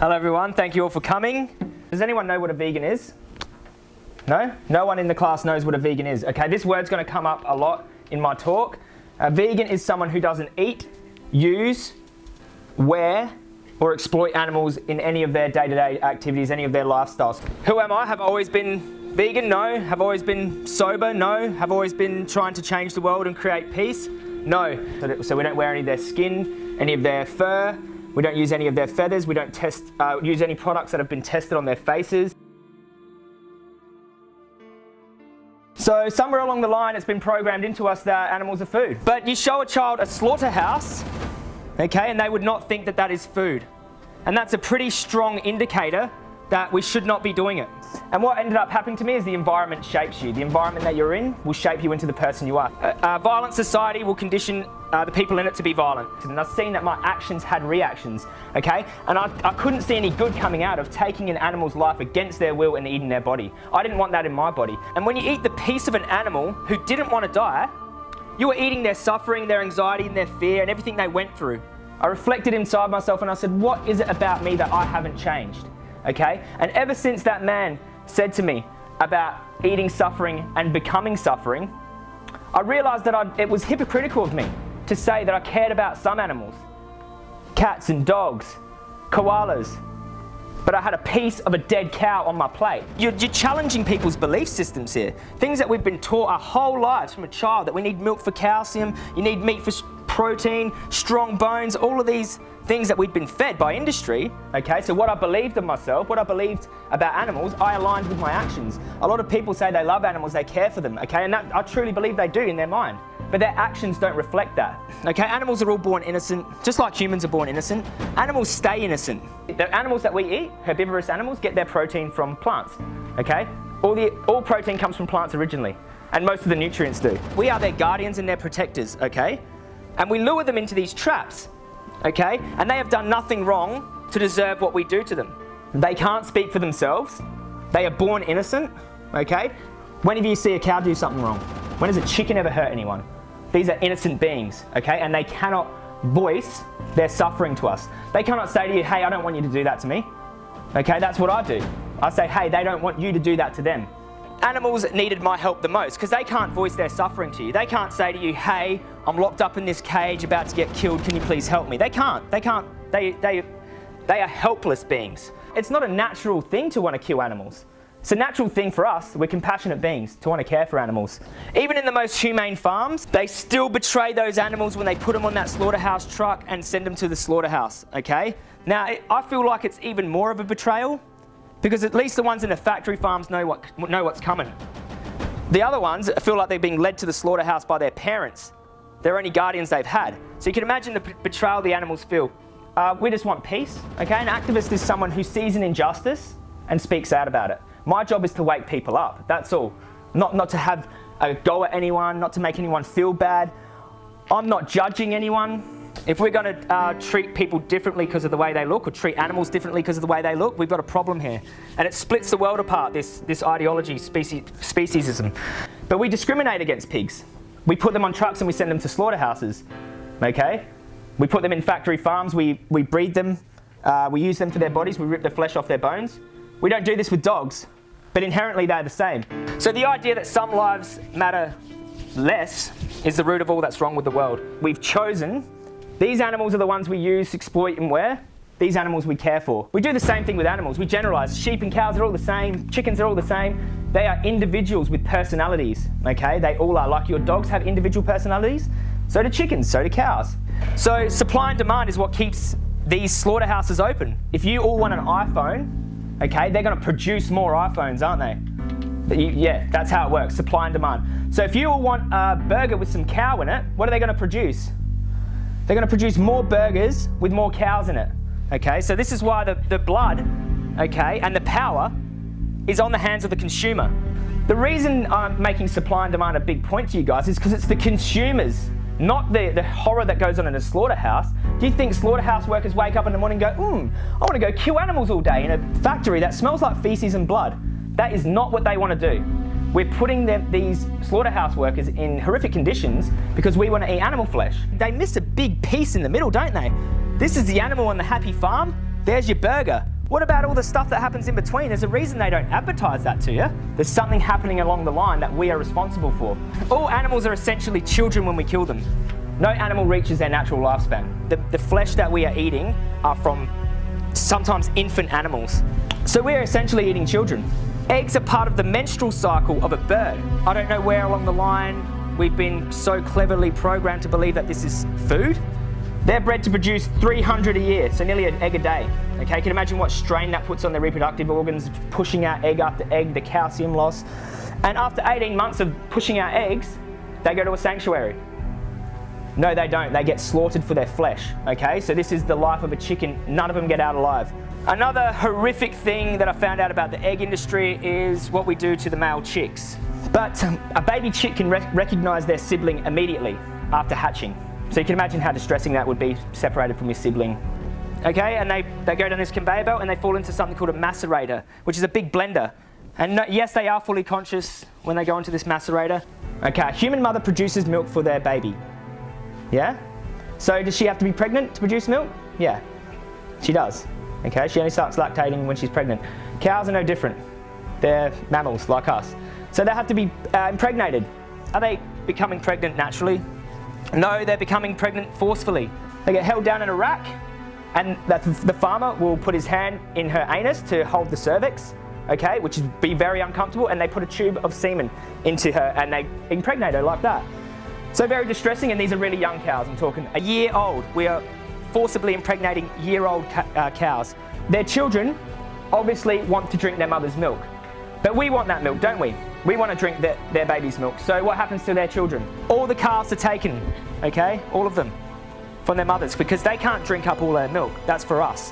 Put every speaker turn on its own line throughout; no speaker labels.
Hello everyone, thank you all for coming. Does anyone know what a vegan is? No? No one in the class knows what a vegan is. Okay, this word's going to come up a lot in my talk. A vegan is someone who doesn't eat, use, wear, or exploit animals in any of their day-to-day -day activities, any of their lifestyles. Who am I? Have always been vegan? No. Have always been sober? No. Have always been trying to change the world and create peace? No. So we don't wear any of their skin, any of their fur, we don't use any of their feathers. We don't test, uh, use any products that have been tested on their faces. So somewhere along the line it's been programmed into us that animals are food. But you show a child a slaughterhouse, okay, and they would not think that that is food. And that's a pretty strong indicator that we should not be doing it. And what ended up happening to me is the environment shapes you. The environment that you're in will shape you into the person you are. A, a violent society will condition uh, the people in it to be violent. And I've seen that my actions had reactions, okay? And I, I couldn't see any good coming out of taking an animal's life against their will and eating their body. I didn't want that in my body. And when you eat the piece of an animal who didn't want to die, you were eating their suffering, their anxiety, and their fear, and everything they went through. I reflected inside myself and I said, what is it about me that I haven't changed? Okay? And ever since that man said to me about eating suffering and becoming suffering, I realized that I, it was hypocritical of me to say that I cared about some animals, cats and dogs, koalas, but I had a piece of a dead cow on my plate. You're, you're, challenging people's belief systems here. Things that we've been taught our whole lives from a child, that we need milk for calcium, you need meat for protein, strong bones, all of these things that we'd been fed by industry, okay, so what I believed of myself, what I believed about animals, I aligned with my actions. A lot of people say they love animals, they care for them, okay, and that, I truly believe they do in their mind. But their actions don't reflect that. Okay, animals are all born innocent, just like humans are born innocent. Animals stay innocent. The animals that we eat, herbivorous animals, get their protein from plants. Okay? All, the, all protein comes from plants originally, and most of the nutrients do. We are their guardians and their protectors, okay? And we lure them into these traps okay? And they have done nothing wrong to deserve what we do to them. They can't speak for themselves. They are born innocent, okay? When have you see a cow do something wrong? When has a chicken ever hurt anyone? These are innocent beings, okay? And they cannot voice their suffering to us. They cannot say to you, hey, I don't want you to do that to me. Okay, that's what I do. I say, hey, they don't want you to do that to them. Animals needed my help the most because they can't voice their suffering to you. They can't say to you, hey, I'm locked up in this cage about to get killed, can you please help me? They can't, they can't, they, they, they are helpless beings. It's not a natural thing to want to kill animals. It's a natural thing for us, we're compassionate beings, to want to care for animals. Even in the most humane farms, they still betray those animals when they put them on that slaughterhouse truck and send them to the slaughterhouse, okay? Now, I feel like it's even more of a betrayal because at least the ones in the factory farms know, what, know what's coming. The other ones feel like they're being led to the slaughterhouse by their parents. They're only guardians they've had. So you can imagine the betrayal the animals feel. Uh, we just want peace, okay? An activist is someone who sees an injustice and speaks out about it. My job is to wake people up, that's all. Not, not to have a go at anyone, not to make anyone feel bad. I'm not judging anyone. If we're going to uh, treat people differently because of the way they look or treat animals differently because of the way they look, we've got a problem here. And it splits the world apart, this, this ideology, specie, speciesism. But we discriminate against pigs. We put them on trucks and we send them to slaughterhouses, okay? We put them in factory farms, we, we breed them, uh, we use them for their bodies, we rip the flesh off their bones. We don't do this with dogs, but inherently they're the same. So the idea that some lives matter less is the root of all that's wrong with the world. We've chosen these animals are the ones we use, exploit and wear. These animals we care for. We do the same thing with animals. We generalize. Sheep and cows are all the same. Chickens are all the same. They are individuals with personalities, okay? They all are. Like your dogs have individual personalities, so do chickens, so do cows. So supply and demand is what keeps these slaughterhouses open. If you all want an iPhone, okay, they're gonna produce more iPhones, aren't they? Yeah, that's how it works, supply and demand. So if you want a burger with some cow in it, what are they gonna produce? They're going to produce more burgers with more cows in it. Okay, so this is why the, the blood, okay, and the power is on the hands of the consumer. The reason I'm making supply and demand a big point to you guys is because it's the consumers, not the, the horror that goes on in a slaughterhouse. Do you think slaughterhouse workers wake up in the morning and go, hmm, I want to go kill animals all day in a factory that smells like feces and blood? That is not what they want to do. We're putting them, these slaughterhouse workers in horrific conditions because we want to eat animal flesh. They miss a big piece in the middle, don't they? This is the animal on the happy farm. There's your burger. What about all the stuff that happens in between? There's a reason they don't advertise that to you. There's something happening along the line that we are responsible for. All animals are essentially children when we kill them. No animal reaches their natural lifespan. The, the flesh that we are eating are from sometimes infant animals. So we're essentially eating children. Eggs are part of the menstrual cycle of a bird. I don't know where along the line we've been so cleverly programmed to believe that this is food. They're bred to produce 300 a year, so nearly an egg a day. Okay, you can imagine what strain that puts on their reproductive organs, pushing out egg after egg, the calcium loss. And after 18 months of pushing out eggs, they go to a sanctuary. No, they don't. They get slaughtered for their flesh. Okay, so this is the life of a chicken. None of them get out alive. Another horrific thing that I found out about the egg industry is what we do to the male chicks. But um, a baby chick can rec recognize their sibling immediately after hatching. So you can imagine how distressing that would be separated from your sibling. Okay, and they, they go down this conveyor belt and they fall into something called a macerator, which is a big blender. And no, yes, they are fully conscious when they go into this macerator. Okay, human mother produces milk for their baby. Yeah? So does she have to be pregnant to produce milk? Yeah, she does. Okay, she only starts lactating when she's pregnant. Cows are no different. They're mammals like us. So they have to be uh, impregnated. Are they becoming pregnant naturally? No, they're becoming pregnant forcefully. They get held down in a rack and the farmer will put his hand in her anus to hold the cervix, okay, which would be very uncomfortable, and they put a tube of semen into her and they impregnate her like that. So very distressing, and these are really young cows. I'm talking a year old. We are forcibly impregnating year-old uh, cows. Their children obviously want to drink their mother's milk. But we want that milk, don't we? We want to drink their, their baby's milk. So what happens to their children? All the calves are taken, okay? All of them from their mothers because they can't drink up all their milk. That's for us.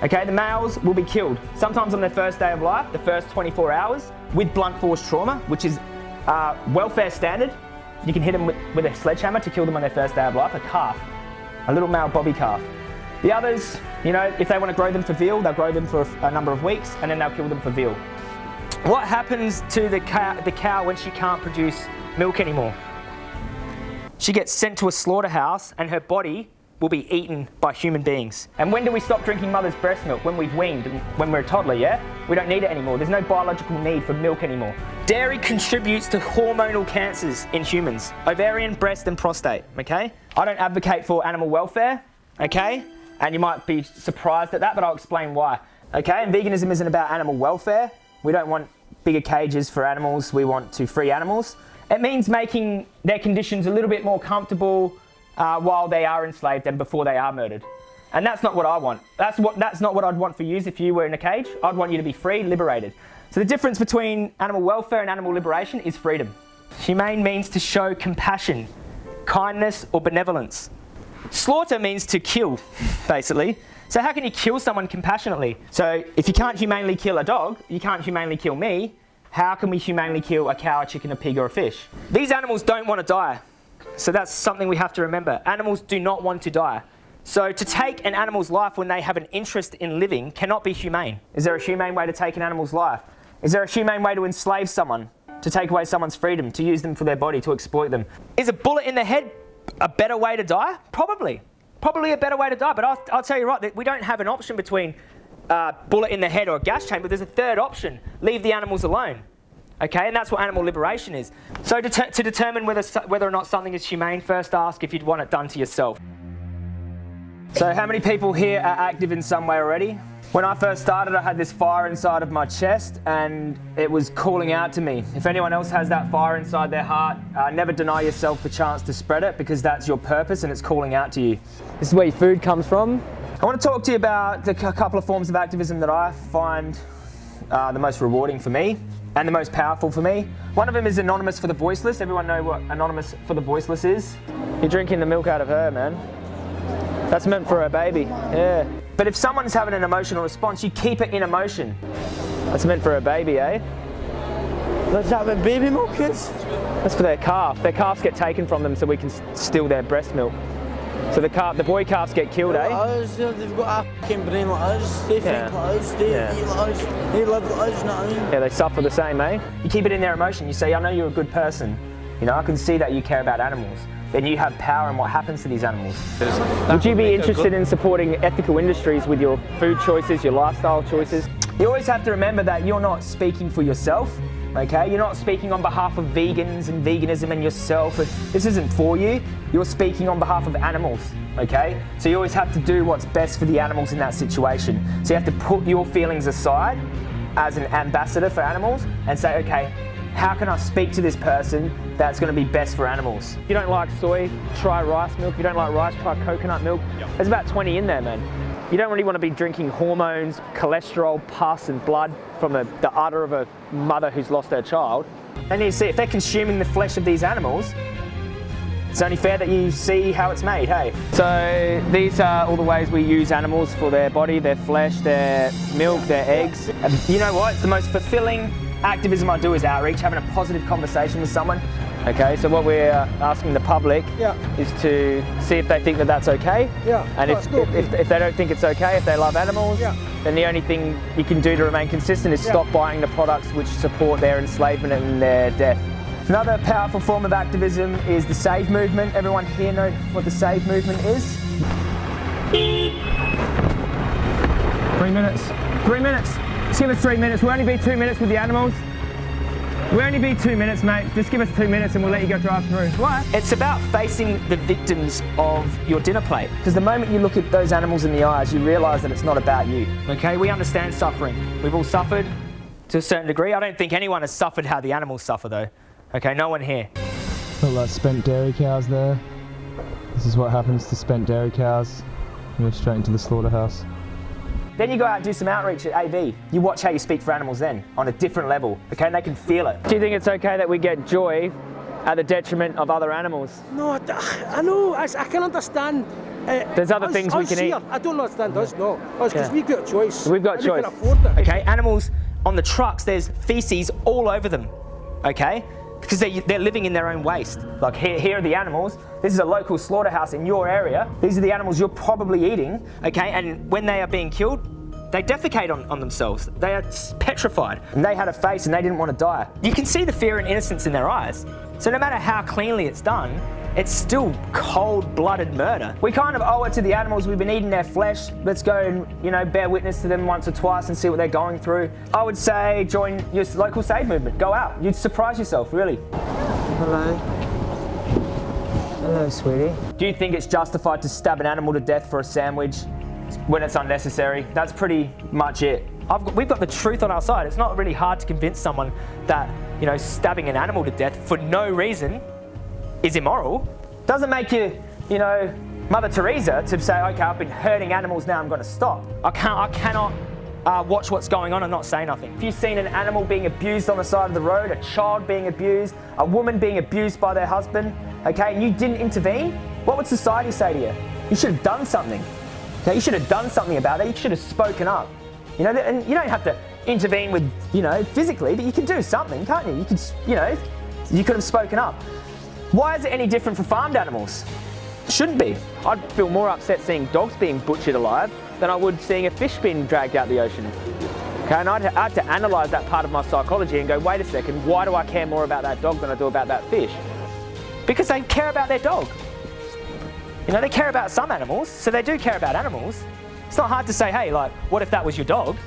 Okay, the males will be killed, sometimes on their first day of life, the first 24 hours, with blunt force trauma, which is uh, welfare standard. You can hit them with, with a sledgehammer to kill them on their first day of life, a calf, a little male bobby calf. The others, you know, if they want to grow them for veal, they'll grow them for a, a number of weeks and then they'll kill them for veal. What happens to the cow, the cow when she can't produce milk anymore? She gets sent to a slaughterhouse and her body will be eaten by human beings. And when do we stop drinking mother's breast milk? When we've weaned, when we're a toddler, yeah? We don't need it anymore. There's no biological need for milk anymore. Dairy contributes to hormonal cancers in humans, ovarian, breast and prostate, okay? I don't advocate for animal welfare, okay? And you might be surprised at that, but I'll explain why. Okay, and veganism isn't about animal welfare. We don't want bigger cages for animals, we want to free animals. It means making their conditions a little bit more comfortable uh, while they are enslaved and before they are murdered. And that's not what I want. That's, what, that's not what I'd want for you if you were in a cage. I'd want you to be free, liberated. So the difference between animal welfare and animal liberation is freedom. Humane means to show compassion, kindness or benevolence. Slaughter means to kill, basically. So how can you kill someone compassionately? So if you can't humanely kill a dog, you can't humanely kill me, how can we humanely kill a cow, a chicken, a pig or a fish? These animals don't want to die. So that's something we have to remember. Animals do not want to die. So to take an animal's life when they have an interest in living cannot be humane. Is there a humane way to take an animal's life? Is there a humane way to enslave someone? To take away someone's freedom, to use them for their body, to exploit them? Is a bullet in the head a better way to die? Probably. Probably a better way to die, but I'll, I'll tell you right, that we don't have an option between uh, bullet in the head or a gas chamber. There's a third option, leave the animals alone. Okay, and that's what animal liberation is. So to, to determine whether, whether or not something is humane, first ask if you'd want it done to yourself. So how many people here are active in some way already? When I first started, I had this fire inside of my chest and it was calling out to me. If anyone else has that fire inside their heart, uh, never deny yourself the chance to spread it because that's your purpose and it's calling out to you. This is where your food comes from. I want to talk to you about a couple of forms of activism that I find uh, the most rewarding for me and the most powerful for me. One of them is Anonymous for the Voiceless. Everyone know what Anonymous for the Voiceless is? You're drinking the milk out of her, man. That's meant for her baby, yeah. But if someone's having an emotional response, you keep it in emotion. That's meant for a baby, eh?
That's that the baby milk is?
That's for their calf. Their calves get taken from them so we can steal their breast milk. So the calf, the boy calves get killed, eh?
Us, they've got a fucking brain like us. They
yeah.
think like us. They yeah. eat like us. They live like us. You know what I mean?
Yeah, they suffer the same, eh? You keep it in their emotion. You say, "I know you're a good person. You know, I can see that you care about animals. Then you have power in what happens to these animals. Would you be interested in supporting ethical industries with your food choices, your lifestyle choices? You always have to remember that you're not speaking for yourself. Okay, you're not speaking on behalf of vegans and veganism and yourself. This isn't for you. You're speaking on behalf of animals. Okay, so you always have to do what's best for the animals in that situation. So you have to put your feelings aside as an ambassador for animals and say, okay, how can I speak to this person that's going to be best for animals? If you don't like soy, try rice milk. If you don't like rice, try coconut milk. Yep. There's about 20 in there, man. You don't really want to be drinking hormones, cholesterol, pus and blood from the, the udder of a mother who's lost her child. And you see, if they're consuming the flesh of these animals, it's only fair that you see how it's made, hey? So these are all the ways we use animals for their body, their flesh, their milk, their eggs. And you know what? It's the most fulfilling activism I do is outreach, having a positive conversation with someone. Okay, so what we're uh, asking the public
yeah.
is to see if they think that that's okay.
Yeah.
And if, if, if, if, they don't think it's okay, if they love animals,
yeah.
then the only thing you can do to remain consistent is yeah. stop buying the products which support their enslavement and their death. Another powerful form of activism is the SAVE movement. Everyone here know what the SAVE movement is? Three minutes. Three minutes. Give us three minutes. We'll only be two minutes with the animals. We'll only be two minutes, mate. Just give us two minutes and we'll let you go drive through. What? It's about facing the victims of your dinner plate. Because the moment you look at those animals in the eyes, you realise that it's not about you. Okay, we understand suffering. We've all suffered to a certain degree. I don't think anyone has suffered how the animals suffer though. Okay, no one here.
All that spent dairy cows there. This is what happens to spent dairy cows. Go straight into the slaughterhouse.
Then you go out and do some outreach at AV. You watch how you speak for animals then, on a different level, okay, and they can feel it. Do you think it's okay that we get joy at the detriment of other animals?
No, I know, I, I can understand.
Uh, There's other us, things we can
here,
eat.
I don't understand us, no. Because yeah. we've got a choice.
We've got
and
choice.
We can afford it.
Okay, animals on the trucks, there's feces all over them, okay? Because they, they're living in their own waste. Like here, here are the animals. This is a local slaughterhouse in your area. These are the animals you're probably eating, okay? And when they are being killed, they defecate on, on themselves. They are petrified. And they had a face and they didn't want to die. You can see the fear and innocence in their eyes. So no matter how cleanly it's done, it's still cold-blooded murder. We kind of owe it to the animals. We've been eating their flesh. Let's go and, you know, bear witness to them once or twice and see what they're going through. I would say join your local save movement. Go out. You'd surprise yourself, really.
Hello. Hello, sweetie.
Do you think it's justified to stab an animal to death for a sandwich when it's unnecessary? That's pretty much it. Got, we've got the truth on our side. It's not really hard to convince someone that, you know, stabbing an animal to death for no reason is immoral. Doesn't make you, you know, Mother Teresa to say, okay, I've been hurting animals, now I'm going to stop. I can't, I cannot uh, watch what's going on and not say nothing. If you've seen an animal being abused on the side of the road, a child being abused, a woman being abused by their husband, okay, and you didn't intervene, what would society say to you? You should have done something. Okay, you should have done something about it. You should have spoken up. You know, and you don't have to intervene with, you know, physically, but you can do something, can't you? You could, you know, you could have spoken up. Why is it any different for farmed animals? Shouldn't be. I'd feel more upset seeing dogs being butchered alive than I would seeing a fish being dragged out the ocean. Okay, and I'd, had to analyse that part of my psychology and go, wait a second, why do I care more about that dog than I do about that fish? Because they care about their dog. You know, they care about some animals, so they do care about animals. It's not hard to say, hey, like, what if that was your dog?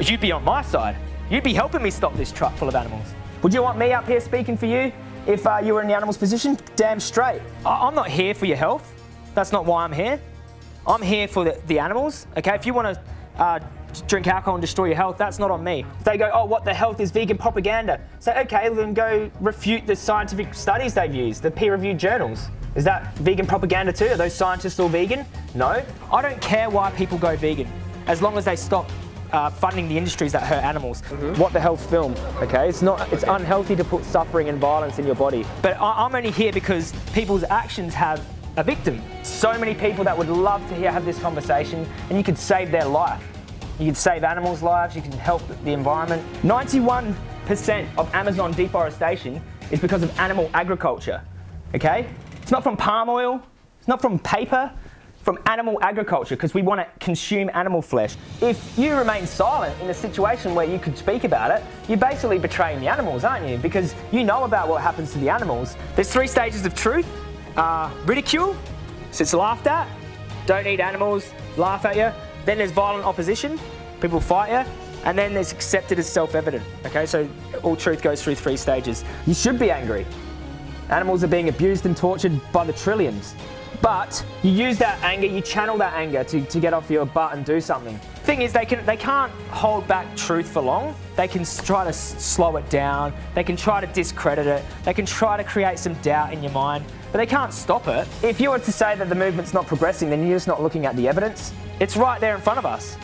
You'd be on my side. You'd be helping me stop this truck full of animals. Would you want me up here speaking for you? If uh, you were in the animal's position, damn straight. I- am not here for your health. That's not why I'm here. I'm here for the, the animals, okay? If you want to uh, drink alcohol and destroy your health, that's not on me. If they go, oh, what the health is vegan propaganda. Say, okay, then go refute the scientific studies they've used, the peer-reviewed journals. Is that vegan propaganda too? Are those scientists all vegan? No. I don't care why people go vegan, as long as they stop uh, funding the industries that hurt animals. Mm -hmm. What the health film, okay? It's not, it's unhealthy to put suffering and violence in your body. But I, I'm only here because people's actions have a victim. So many people that would love to hear have this conversation and you could save their life. You could save animals' lives, you can help the environment. 91% of Amazon deforestation is because of animal agriculture, okay? It's not from palm oil, it's not from paper, from animal agriculture because we want to consume animal flesh. If you remain silent in a situation where you could speak about it, you're basically betraying the animals, aren't you? Because you know about what happens to the animals. There's three stages of truth. Uh, ridicule, so it's laughed at. Don't eat animals, laugh at you. Then there's violent opposition, people fight you. And then there's accepted as self-evident. Okay, so all truth goes through three stages. You should be angry. Animals are being abused and tortured by the trillions. But you use that anger, you channel that anger to, to get off your butt and do something. Thing is, they, can, they can't hold back truth for long. They can try to slow it down. They can try to discredit it. They can try to create some doubt in your mind, but they can't stop it. If you were to say that the movement's not progressing, then you're just not looking at the evidence. It's right there in front of us.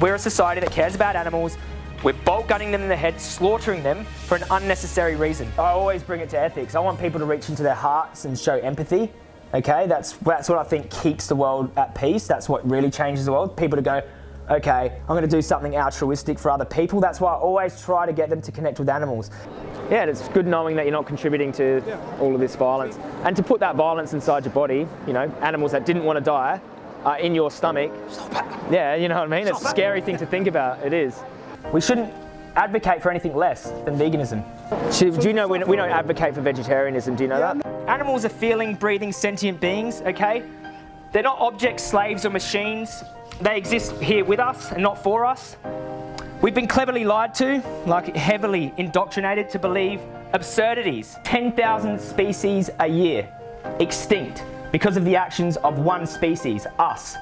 We're a society that cares about animals. We're bolt gunning them in the head, slaughtering them for an unnecessary reason. I always bring it to ethics. I want people to reach into their hearts and show empathy. Okay, that's, that's what I think keeps the world at peace. That's what really changes the world. People to go, okay, I'm going to do something altruistic for other people. That's why I always try to get them to connect with animals. Yeah, it's good knowing that you're not contributing to yeah. all of this violence. And to put that violence inside your body, you know, animals that didn't want to die, uh, in your stomach. Yeah, you know what I mean? Stop it's a scary thing to think about. It is. We shouldn't advocate for anything less than veganism. do you know we, we don't advocate for vegetarianism? Do you know that? Animals are feeling, breathing, sentient beings, okay? They're not objects, slaves or machines. They exist here with us and not for us. We've been cleverly lied to, like heavily indoctrinated to believe absurdities. 10,000 species a year extinct because of the actions of one species, us.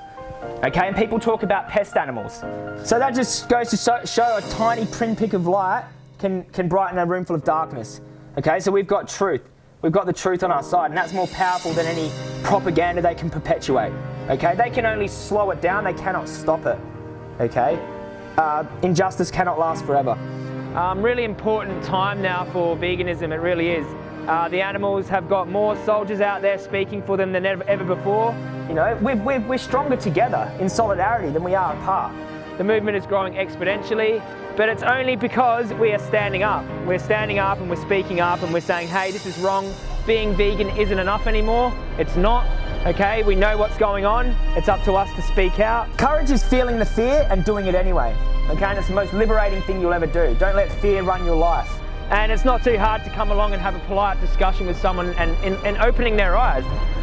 Okay, and people talk about pest animals. So that just goes to show, show a tiny pinprick of light can, can brighten a room full of darkness. Okay, so we've got truth. We've got the truth on our side, and that's more powerful than any propaganda they can perpetuate. Okay, they can only slow it down, they cannot stop it. Okay, uh, injustice cannot last forever. Um, really important time now for veganism, it really is. Uh, the animals have got more soldiers out there speaking for them than ever, ever before. You know, we're, we're, we're stronger together in solidarity than we are apart. The movement is growing exponentially, but it's only because we are standing up. We're standing up and we're speaking up and we're saying, hey, this is wrong. Being vegan isn't enough anymore. It's not, okay? We know what's going on. It's up to us to speak out. Courage is feeling the fear and doing it anyway, okay? And it's the most liberating thing you'll ever do. Don't let fear run your life. And it's not too hard to come along and have a polite discussion with someone and, and, and, opening their eyes.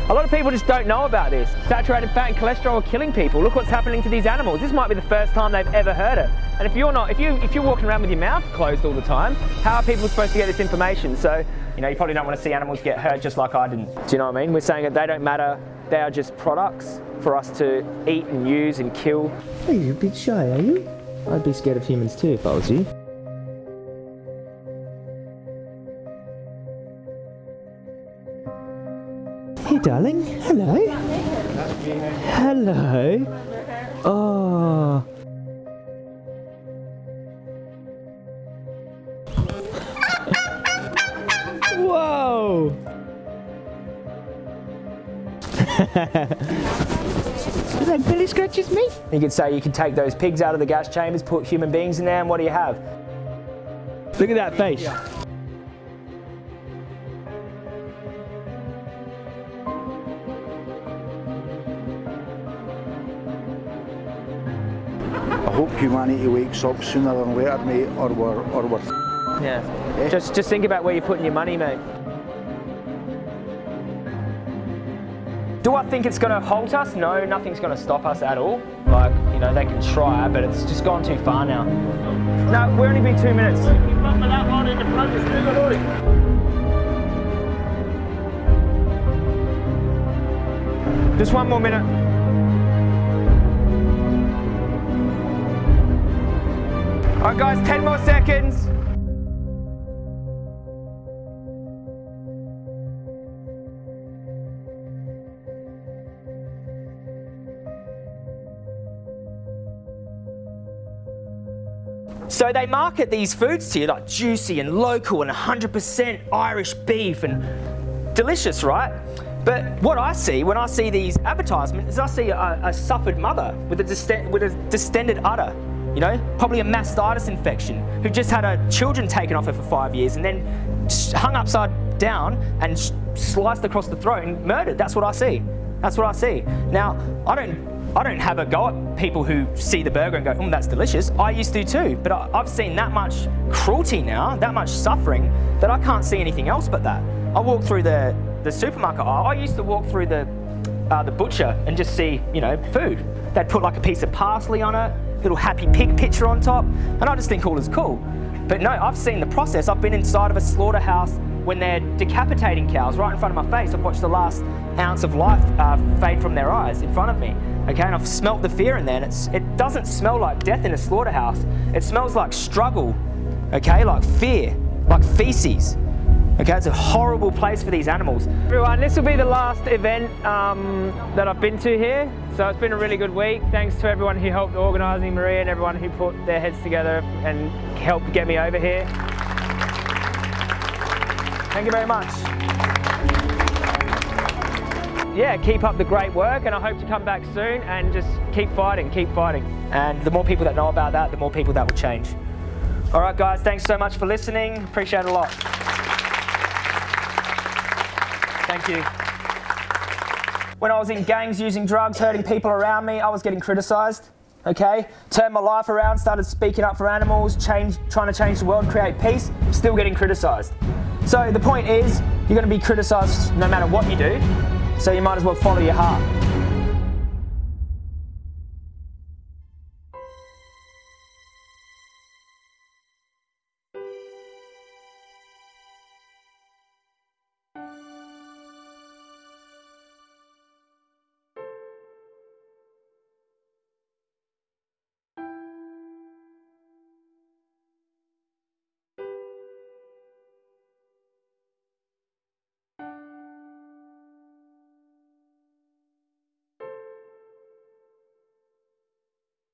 A lot of people just don't know about this. Saturated fat and cholesterol are killing people. Look what's happening to these animals. This might be the first time they've ever heard it. And if you're not, if you if you're walking around with your mouth closed all the time, how are people supposed to get this information? So, you know, you probably don't want to see animals get hurt just like I didn't. Do you know what I mean? We're saying that they don't matter. They are just products for us to eat and use and kill.
Are you a bit shy, are you? I'd be scared of humans too if I was you. Darling. Hello. Hello. Oh. Whoa. that Billy scratches me?
You could say you could take those pigs out of the gas chambers, put human beings in there, and what do you have? Look at that face.
Hope humanity wakes up sooner than later, mate, or we're, or we're
yeah. yeah. Just, just think about where you're putting your money, mate. Do I think it's going to halt us? No, nothing's going to stop us at all. Like, you know, they can try, but it's just gone too far now. No, we're only been two minutes. Just one more minute. Right, guys, 10 more seconds. So they market these foods to you like juicy and local and 100% Irish beef and delicious, right? But what I see when I see these advertisements is I see a, a suffered mother with a, with a distended udder you know, probably a mastitis infection, who just had her children taken off her for five years and then hung upside down and sliced across the throat and murdered. That's what I see. That's what I see. Now, I don't I don't have a go at people who see the burger and go, mm, that's delicious. I used to too, but I, I've seen that much cruelty now, that much suffering, that I can't see anything else but that. I walk through the, the supermarket aisle. I used to walk through the, uh, the butcher and just see, you know, food. They'd put like a piece of parsley on it, little happy pig picture on top, and I just think all is cool. But no, I've seen the process. I've been inside of a slaughterhouse when they're decapitating cows right in front of my face. I've watched the last ounce of life uh, fade from their eyes in front of me. Okay, and I've smelt the fear in there, and it doesn't smell like death in a slaughterhouse. It smells like struggle, okay, like fear, like feces. Okay, it's a horrible place for these animals.
Everyone, this will be the last event um, that I've been to here. So it's been a really good week. Thanks to everyone who helped organising Maria, and everyone who put their heads together and helped get me over here.
Thank you very much.
Yeah, keep up the great work, and I hope to come back soon and just keep fighting, keep fighting.
And the more people that know about that, the more people that will change. All right, guys, thanks so much for listening. Appreciate it a lot. Thank you. When I was in gangs using drugs, hurting people around me, I was getting criticised. Okay, turned my life around, started speaking up for animals, change, trying to change the world, create peace. Still getting criticised. So the point is, you're going to be criticised no matter what you do. So you might as well follow your heart.